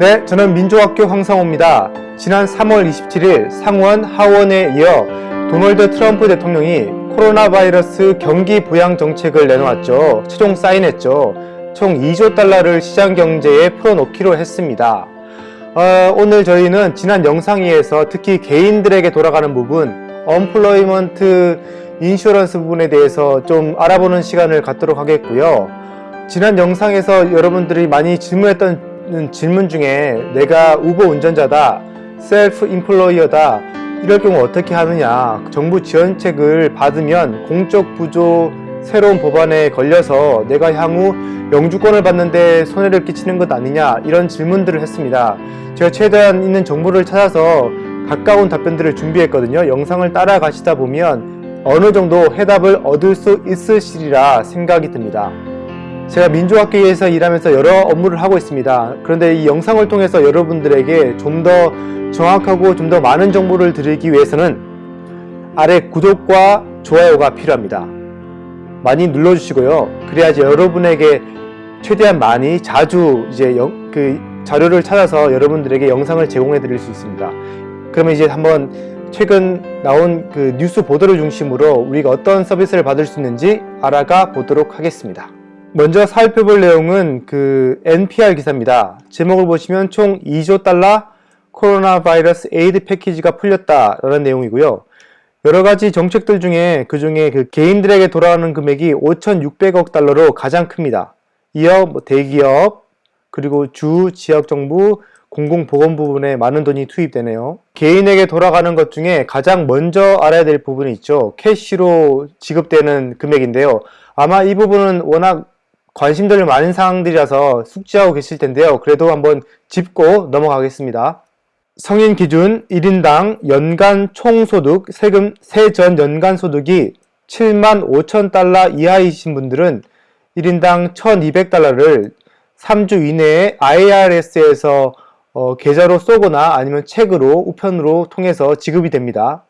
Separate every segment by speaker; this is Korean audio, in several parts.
Speaker 1: 네, 저는 민족학교 황상호입니다. 지난 3월 27일 상원 하원에 이어 도널드 트럼프 대통령이 코로나 바이러스 경기 부양 정책을 내놓았죠. 최종 사인했죠. 총 2조 달러를 시장 경제에 풀어놓기로 했습니다. 어, 오늘 저희는 지난 영상에서 특히 개인들에게 돌아가는 부분, unemployment insurance 부분에 대해서 좀 알아보는 시간을 갖도록 하겠고요. 지난 영상에서 여러분들이 많이 질문했던 질문 중에 내가 우버 운전자다, 셀프 인플로이어다 이럴 경우 어떻게 하느냐 정부 지원책을 받으면 공적 부조 새로운 법안에 걸려서 내가 향후 영주권을 받는데 손해를 끼치는 것 아니냐 이런 질문들을 했습니다. 제가 최대한 있는 정보를 찾아서 가까운 답변들을 준비했거든요. 영상을 따라가시다 보면 어느 정도 해답을 얻을 수 있으시리라 생각이 듭니다. 제가 민주학계에서 일하면서 여러 업무를 하고 있습니다. 그런데 이 영상을 통해서 여러분들에게 좀 더 정확하고 좀 더 많은 정보를 드리기 위해서는 아래 구독과 좋아요가 필요합니다. 많이 눌러주시고요. 그래야지 여러분에게 최대한 많이 자주 이제 영, 그 자료를 찾아서 여러분들에게 영상을 제공해 드릴 수 있습니다. 그러면 이제 한번 최근 나온 그 뉴스 보도를 중심으로 우리가 어떤 서비스를 받을 수 있는지 알아가 보도록 하겠습니다. 먼저 살펴볼 내용은 그 NPR 기사입니다. 제목을 보시면 총 2조 달러 코로나 바이러스 aid 패키지가 풀렸다라는 내용이고요. 여러 가지 정책들 중에 그 중에 그 개인들에게 돌아가는 금액이 5,600억 달러로 가장 큽니다. 이어 뭐 대기업 그리고 주 지역 정부 공공보건 부분에 많은 돈이 투입되네요. 개인에게 돌아가는 것 중에 가장 먼저 알아야 될 부분이 있죠. cash로 지급되는 금액인데요. 아마 이 부분은 워낙 관심들 많은 사항들이라서 숙지하고 계실 텐데요. 그래도 한번 짚고 넘어가겠습니다. 성인 기준 1인당 연간 총소득 세금 세전 연간 소득이 7만 5천 달러 이하이신 분들은 1인당 1,200달러를 3주 이내에 IRS에서 어, 계좌로 쏘거나 아니면 책으로 우편으로 통해서 지급이 됩니다.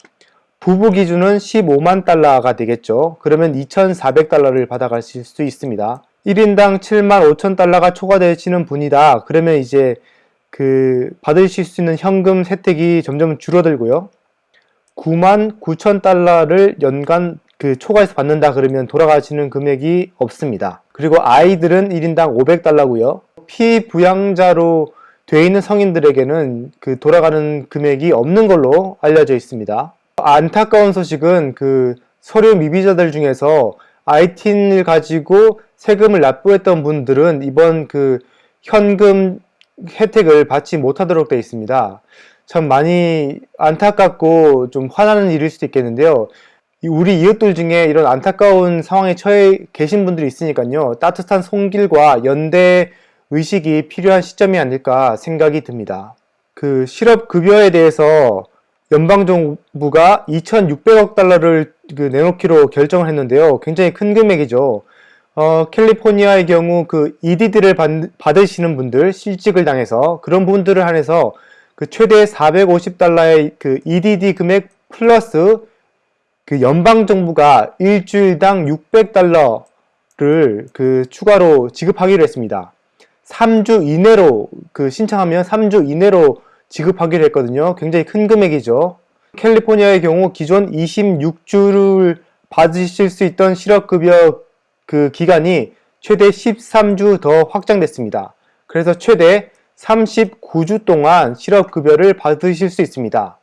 Speaker 1: 부부 기준은 15만 달러가 되겠죠. 그러면 2,400달러를 받아가실 수 있습니다. 1인당 7만 5천 달러가 초과되시는 분이다. 그러면 이제 그 받으실 수 있는 현금 혜택이 점점 줄어들고요. 9만 9천 달러를 연간 그 초과해서 받는다 그러면 돌아가시는 금액이 없습니다. 그리고 아이들은 1인당 500달러고요. 피부양자로 되어 있는 성인들에게는 그 돌아가는 금액이 없는 걸로 알려져 있습니다. 안타까운 소식은 그 서류 미비자들 중에서 IT인을 가지고 세금을 납부했던 분들은 이번 그 현금 혜택을 받지 못하도록 되어 있습니다. 참 많이 안타깝고 좀 화나는 일일 수도 있겠는데요. 우리 이웃들 중에 이런 안타까운 상황에 처해 계신 분들이 있으니까요. 따뜻한 손길과 연대 의식이 필요한 시점이 아닐까 생각이 듭니다. 그 실업급여에 대해서 연방정부가 2,600억 달러를 그 내놓기로 결정을 했는데요. 굉장히 큰 금액이죠. 어, 캘리포니아의 경우 그 EDD를 받, 받으시는 분들, 실직을 당해서 그런 분들을 한해서 그 최대 450달러의 그 EDD 금액 플러스 그 연방정부가 일주일당 600달러를 그 추가로 지급하기로 했습니다. 3주 이내로 그 신청하면 3주 이내로 지급하기로 했거든요. 굉장히 큰 금액이죠. 캘리포니아의 경우 기존 26주를 받으실 수 있던 실업급여 그 기간이 최대 13주 더 확장됐습니다. 그래서 최대 39주 동안 실업급여를 받으실 수 있습니다.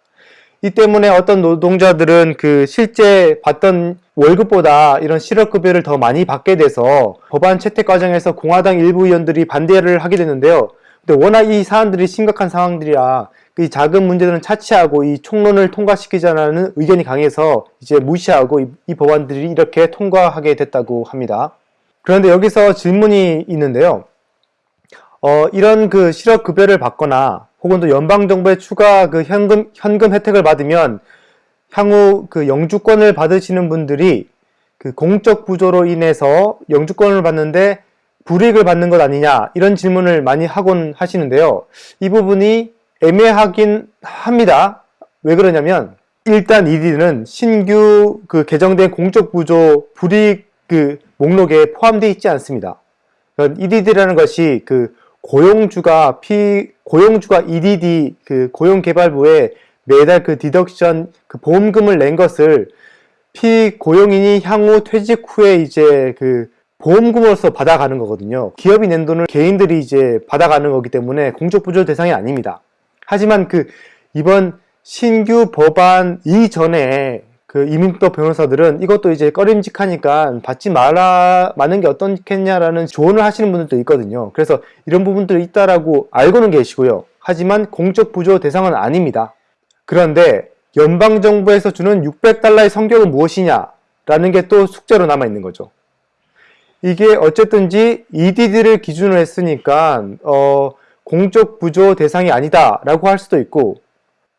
Speaker 1: 이 때문에 어떤 노동자들은 그 실제 받던 월급보다 이런 실업급여를 더 많이 받게 돼서 법안 채택 과정에서 공화당 일부 의원들이 반대를 하게 됐는데요. 근데 워낙 이 사안들이 심각한 상황들이라 이 작은 문제들은 차치하고 이 총론을 통과시키자는 의견이 강해서 이제 무시하고 이, 이 법안들이 이렇게 통과하게 됐다고 합니다. 그런데 여기서 질문이 있는데요. 어, 이런 그 실업급여를 받거나 혹은 또 연방정부의 추가 그 현금, 현금 혜택을 받으면 향후 그 영주권을 받으시는 분들이 그 공적 부조로 인해서 영주권을 받는데 불이익을 받는 것 아니냐 이런 질문을 많이 하곤 하시는데요. 이 부분이 애매하긴 합니다. 왜 그러냐면 일단 이디는 신규 그 개정된 공적 부조 불이익 그 목록에 포함되어 있지 않습니다. EDD라는 것이 그 고용주가 피 고용주가 EDD 그 고용개발부에 매달 그 디덕션 그 보험금을 낸 것을 피고용인이 향후 퇴직 후에 이제 그 보험금으로서 받아가는 거거든요. 기업이 낸 돈을 개인들이 이제 받아가는 거기 때문에 공적부조 대상이 아닙니다. 하지만 그 이번 신규 법안 이전에 그 이민법 변호사들은 이것도 이제 꺼림직하니까 받지 말아 마는 게 어떻겠냐라는 조언을 하시는 분들도 있거든요. 그래서 이런 부분들이 있다라고 알고는 계시고요. 하지만 공적 부조 대상은 아닙니다. 그런데 연방정부에서 주는 600달러의 성격은 무엇이냐 라는 게 또 숙제로 남아 있는 거죠. 이게 어쨌든지 EDD를 기준으로 했으니까 어, 공적 부조 대상이 아니다 라고 할 수도 있고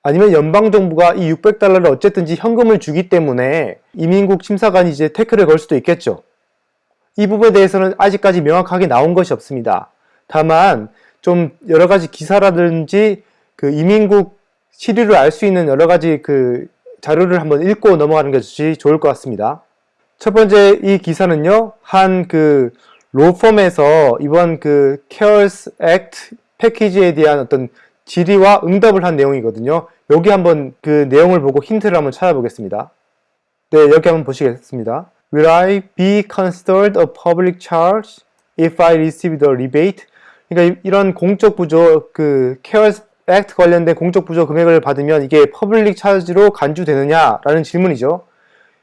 Speaker 1: 아니면 연방정부가 이 600달러를 어쨌든지 현금을 주기 때문에 이민국 심사관이 이제 태클을 걸 수도 있겠죠. 이 부분에 대해서는 아직까지 명확하게 나온 것이 없습니다. 다만 좀 여러 가지 기사라든지 그 이민국 시류를 알 수 있는 여러 가지 그 자료를 한번 읽고 넘어가는 것이 좋을 것 같습니다. 첫 번째 이 기사는요, 한 그 로펌에서 이번 그 CARES Act 패키지에 대한 어떤 질의와 응답을 한 내용이거든요. 여기 한번 그 내용을 보고 힌트를 한번 찾아보겠습니다. 네, 여기 한번 보시겠습니다. Will I be considered a public charge if I receive the rebate? 그러니까 이런 공적 부조 그 CARES Act 관련된 공적 부조 금액을 받으면 이게 public charge로 간주되느냐라는 질문이죠.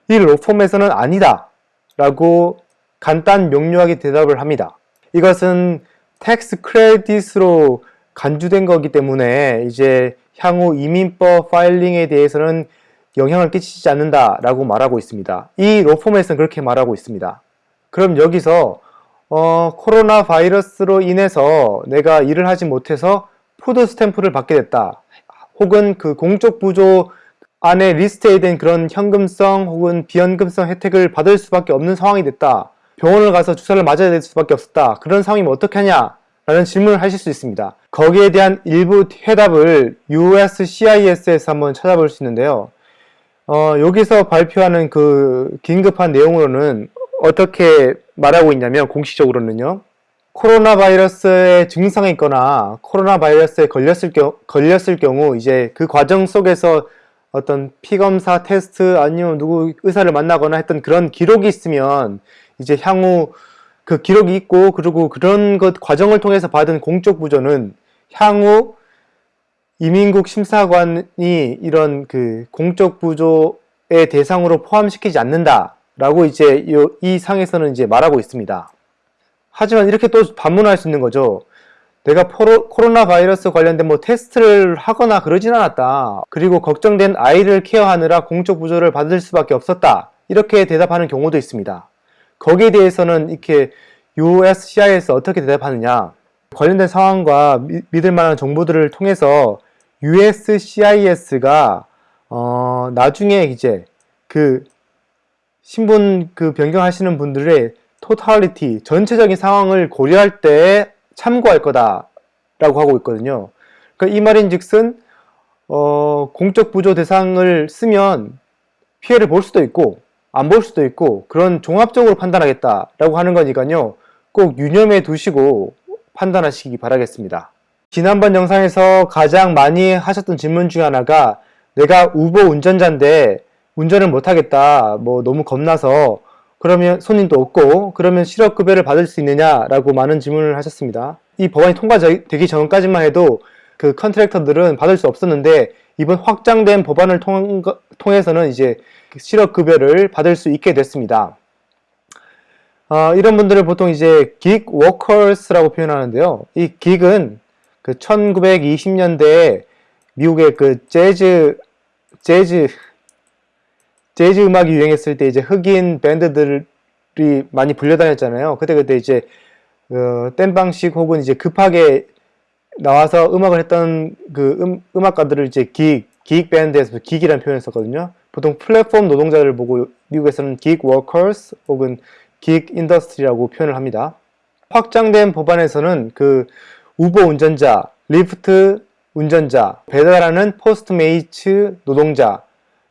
Speaker 1: 이 로펌에서는 아니다 라고 간단 명료하게 대답을 합니다. 이것은 tax credit으로 간주된 거기 때문에 이제 향후 이민법 filing에 대해서는 영향을 끼치지 않는다 라고 말하고 있습니다. 이 로펌에서는 그렇게 말하고 있습니다. 그럼 여기서 어, 코로나 바이러스로 인해서 내가 일을 하지 못해서 food stamp를 받게 됐다. 혹은 그 공적 부조 안에 리스트에 된 그런 현금성 혹은 비현금성 혜택을 받을 수밖에 없는 상황이 됐다. 병원을 가서 주사를 맞아야 될 수밖에 없었다. 그런 상황이면 어떻게 하냐? 라는 질문을 하실 수 있습니다. 거기에 대한 일부 해답을 USCIS에서 한번 찾아볼 수 있는데요. 어, 여기서 발표하는 그 긴급한 내용으로는 어떻게 말하고 있냐면 공식적으로는요. 코로나 바이러스의 증상이 있거나 코로나 바이러스에 걸렸을, 겨, 걸렸을 경우 이제 그 과정 속에서 어떤 피검사 테스트 아니면 누구 의사를 만나거나 했던 그런 기록이 있으면 이제 향후 그 기록이 있고 그리고 그런 것 과정을 통해서 받은 공적 부조는 향후 이민국 심사관이 이런 그 공적 부조의 대상으로 포함시키지 않는다 라고 이제 이 상에서는 이제 말하고 있습니다. 하지만 이렇게 또 반문할 수 있는 거죠. 내가 포로, 코로나 바이러스 관련된 뭐 테스트를 하거나 그러진 않았다. 그리고 걱정된 아이를 케어하느라 공적 부조를 받을 수밖에 없었다. 이렇게 대답하는 경우도 있습니다. 거기에 대해서는 이렇게 USCI에서 어떻게 대답하느냐 관련된 상황과 미, 믿을 만한 정보들을 통해서 USCIS가 어, 나중에 이제 그 신분 그 변경하시는 분들의 토탈리티 전체적인 상황을 고려할 때 참고할 거다라고 하고 있거든요. 그러니까 이 말인즉슨 어, 공적 부조 대상을 쓰면 피해를 볼 수도 있고 안 볼 수도 있고 그런 종합적으로 판단하겠다라고 하는 거니까요. 꼭 유념해 두시고 판단하시기 바라겠습니다. 지난번 영상에서 가장 많이 하셨던 질문 중에 하나가 내가 우버 운전자인데 운전을 못하겠다 뭐 너무 겁나서 그러면 손님도 없고 그러면 실업급여를 받을 수 있느냐라고 많은 질문을 하셨습니다. 이 법안이 통과되기 전까지만 해도 그 컨트랙터들은 받을 수 없었는데 이번 확장된 법안을 통, 해서는 이제 실업급여를 받을 수 있게 됐습니다. 어, 이런 분들을 보통 이제 gig workers라고 표현하는데요. 이 gig은 그 1920년대에 미국의 그 재즈 재즈 재즈 음악이 유행했을 때 이제 흑인 밴드들이 많이 불려다녔잖아요. 그때 그때 이제 어, 땜방식 혹은 이제 급하게 나와서 음악을 했던 그 음, 음악가들을 이제 기익, 기익 밴드에서 기익이라는 표현을 썼거든요. 보통 플랫폼 노동자를 보고 미국에서는 기익 워커스 혹은 gig industry라고 표현을 합니다. 확장된 법안에서는 그 우버 운전자, 리프트 운전자, 배달하는 포스트메이츠 노동자,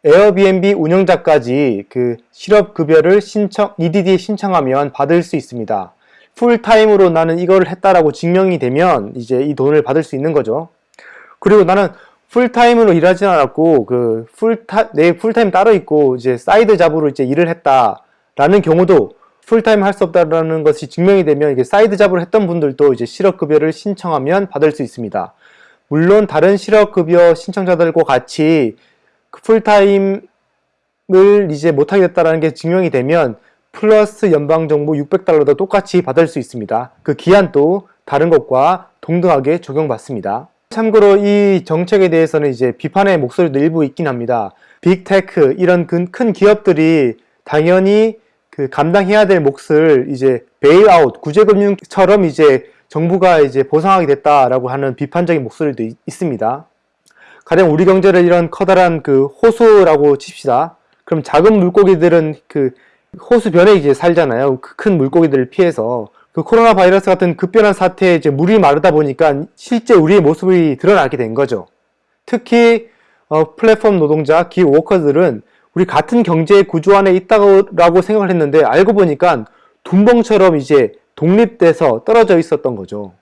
Speaker 1: 에어비앤비 운영자까지 그 실업급여를 신청, EDD에 신청하면 받을 수 있습니다. 풀타임으로 나는 이걸 했다라고 증명이 되면 이제 이 돈을 받을 수 있는 거죠. 그리고 나는 풀타임으로 일하지 않았고 그 풀타 내 풀타임 따로 있고 이제 side job으로 이제 일을 했다라는 경우도 풀타임 할 수 없다라는 것이 증명이 되면 이게 side job으로 했던 분들도 이제 실업급여를 신청하면 받을 수 있습니다. 물론 다른 실업급여 신청자들과 같이 그 풀타임을 이제 못하게 됐다는 게 증명이 되면 플러스 연방정부 600달러도 똑같이 받을 수 있습니다. 그 기한도 다른 것과 동등하게 적용받습니다. 참고로 이 정책에 대해서는 이제 비판의 목소리도 일부 있긴 합니다. 빅테크 이런 큰 기업들이 당연히 그 감당해야 될 몫을 이제 bailout 구제금융처럼 이제 정부가 이제 보상하게 됐다라고 하는 비판적인 목소리도 있, 있습니다. 가령 우리 경제를 이런 커다란 그 호수라고 칩시다. 그럼 작은 물고기들은 그 호수변에 이제 살잖아요. 그 큰 물고기들을 피해서 그 코로나 바이러스 같은 급변한 사태에 이제 물이 마르다 보니까 실제 우리의 모습이 드러나게 된 거죠. 특히 어, 플랫폼 노동자, 기 워커들은 우리 같은 경제 구조 안에 있다고 생각을 했는데 알고 보니까 둔벙처럼 이제 독립돼서 떨어져 있었던 거죠.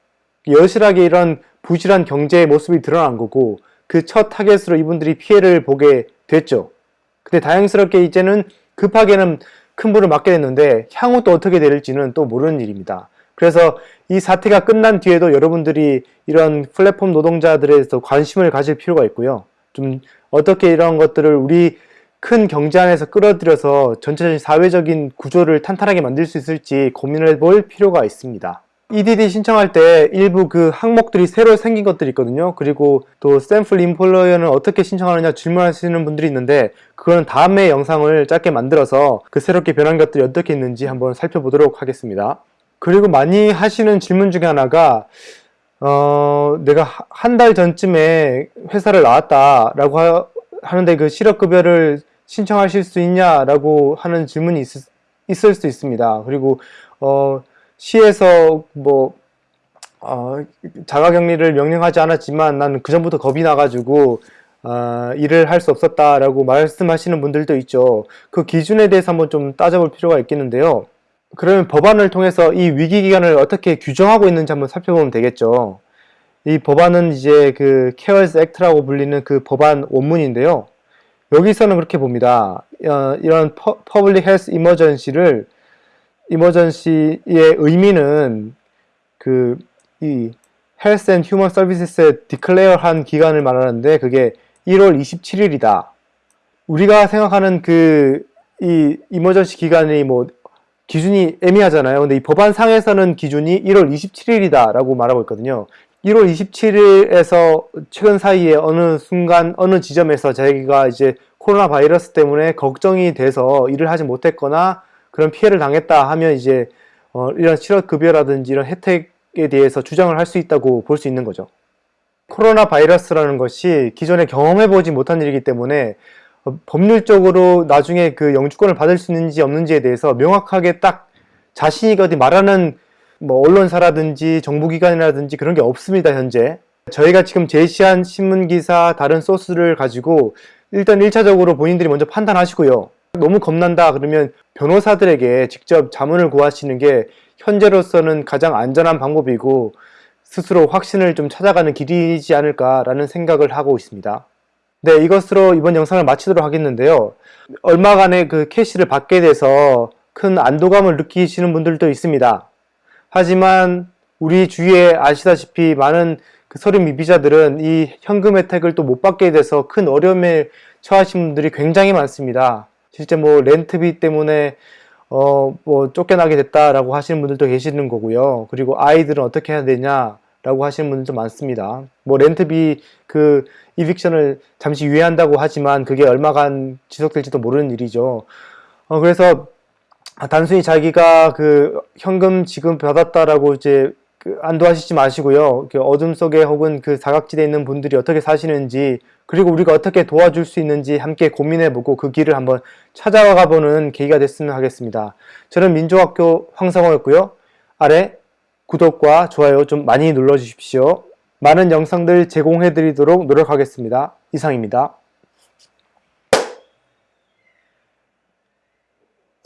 Speaker 1: 여실하게 이런 부실한 경제의 모습이 드러난 거고 그 첫 타겟으로 이분들이 피해를 보게 됐죠. 근데 다행스럽게 이제는 급하게는 큰 불을 맞게 됐는데 향후 또 어떻게 될지는 또 모르는 일입니다. 그래서 이 사태가 끝난 뒤에도 여러분들이 이런 플랫폼 노동자들에 대해서 관심을 가질 필요가 있고요. 좀 어떻게 이런 것들을 우리 큰 경제 안에서 끌어들여서 전체적인 사회적인 구조를 탄탄하게 만들 수 있을지 고민을 볼 필요가 있습니다. EDD 신청할 때 일부 그 항목들이 새로 생긴 것들이 있거든요. 그리고 또 샘플 인폴러어는 어떻게 신청하느냐 질문하시는 분들이 있는데 그거는 다음에 영상을 짧게 만들어서 그 새롭게 변한 것들이 어떻게 있는지 한번 살펴보도록 하겠습니다. 그리고 많이 하시는 질문 중에 하나가 어, 내가 한 달 전쯤에 회사를 나왔다 라고 하, 하는데 그 실업급여를 신청하실 수 있냐 라고 하는 질문이 있, 있을 수 있습니다. 그리고 어, 시에서 뭐 어, 자가격리를 명령하지 않았지만 나는 그 전부터 겁이 나가지고 어, 일을 할 수 없었다라고 말씀하시는 분들도 있죠. 그 기준에 대해서 한번 좀 따져볼 필요가 있겠는데요. 그러면 법안을 통해서 이 위기 기간을 어떻게 규정하고 있는지 한번 살펴보면 되겠죠. 이 법안은 이제 그 CARES Act라고 불리는 그 법안 원문인데요. 여기서는 그렇게 봅니다. 어, 이런 public health emergency를 이머전시의 의미는 그 이 Health and Human Services에 declare 한 기간을 말하는데 그게 1월 27일이다. 우리가 생각하는 그 이 이머전시 기간이 뭐 기준이 애매하잖아요. 근데 이 법안상에서는 기준이 1월 27일이다 라고 말하고 있거든요. 1월 27일에서 최근 사이에 어느 순간 어느 지점에서 자기가 이제 코로나 바이러스 때문에 걱정이 돼서 일을 하지 못했거나 그런 피해를 당했다 하면 이제 어 이런 실업급여라든지 이런 혜택에 대해서 주장을 할 수 있다고 볼 수 있는 거죠. 코로나 바이러스라는 것이 기존에 경험해보지 못한 일이기 때문에 어 법률적으로 나중에 그 영주권을 받을 수 있는지 없는지에 대해서 명확하게 딱 자신이 어디 말하는 뭐 언론사라든지 정부기관이라든지 그런 게 없습니다 현재 저희가 지금 제시한 신문기사 다른 소스를 가지고 일단 1차적으로 본인들이 먼저 판단하시고요. 너무 겁난다 그러면 변호사들에게 직접 자문을 구하시는 게 현재로서는 가장 안전한 방법이고 스스로 확신을 좀 찾아가는 길이지 않을까라는 생각을 하고 있습니다. 네, 이것으로 이번 영상을 마치도록 하겠는데요. 얼마간의 그 캐시를 받게 돼서 큰 안도감을 느끼시는 분들도 있습니다. 하지만 우리 주위에 아시다시피 많은 그 서류 미비자들은 이 현금 혜택을 또 못 받게 돼서 큰 어려움에 처하신 분들이 굉장히 많습니다. 실제 뭐 렌트비 때문에 어 뭐 쫓겨나게 됐다라고 하시는 분들도 계시는 거고요. 그리고 아이들은 어떻게 해야 되냐 라고 하시는 분들도 많습니다. 뭐 렌트비 그 이빅션을 잠시 유예한다고 하지만 그게 얼마간 지속될지도 모르는 일이죠. 어 그래서 단순히 자기가 그 현금 지금 받았다라고 이제 그 안도하시지 마시고요. 어둠 속에 혹은 그 사각지대에 있는 분들이 어떻게 사시는지 그리고 우리가 어떻게 도와줄 수 있는지 함께 고민해보고 그 길을 한번 찾아가 보는 계기가 됐으면 하겠습니다. 저는 민족학교 황상호였고요. 아래 구독과 좋아요 좀 많이 눌러주십시오. 많은 영상들 제공해드리도록 노력하겠습니다. 이상입니다.